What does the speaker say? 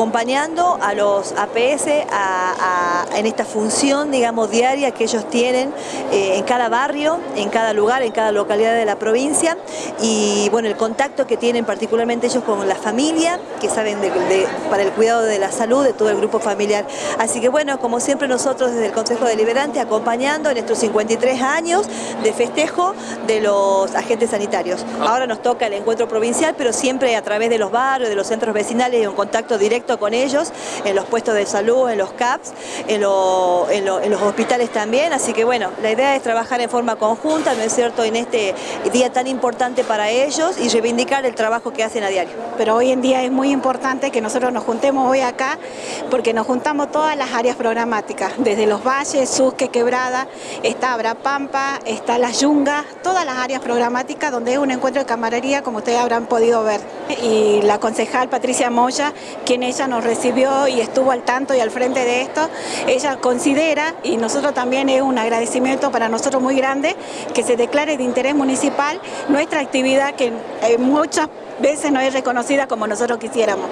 acompañando a los APS en esta función, digamos, diaria que ellos tienen eh, en cada barrio, en cada lugar, en cada localidad de la provincia y bueno, el contacto que tienen particularmente ellos con la familia, que saben para el cuidado de la salud de todo el grupo familiar. Así que bueno, como siempre nosotros desde el Consejo Deliberante acompañando en estos 53 años de festejo de los agentes sanitarios. Ahora nos toca el encuentro provincial, pero siempre a través de los barrios, de los centros vecinales y un contacto directo con ellos, en los puestos de salud, en los CAPS, en, los hospitales también, así que bueno, la idea es trabajar en forma conjunta, ¿no es cierto?, en este día tan importante para ellos y reivindicar el trabajo que hacen a diario. Pero hoy en día es muy importante que nosotros nos juntemos hoy acá, porque nos juntamos todas las áreas programáticas, desde los valles, Susque, Quebrada, está Abrapampa, está Las Yungas, todas las áreas programáticas donde es un encuentro de camaradería, como ustedes habrán podido ver. Y la concejal Patricia Moya, quien nos recibió y estuvo al tanto y al frente de esto, ella considera, y nosotros también es un agradecimiento para nosotros muy grande, que se declare de interés municipal nuestra actividad que muchas veces no es reconocida como nosotros quisiéramos.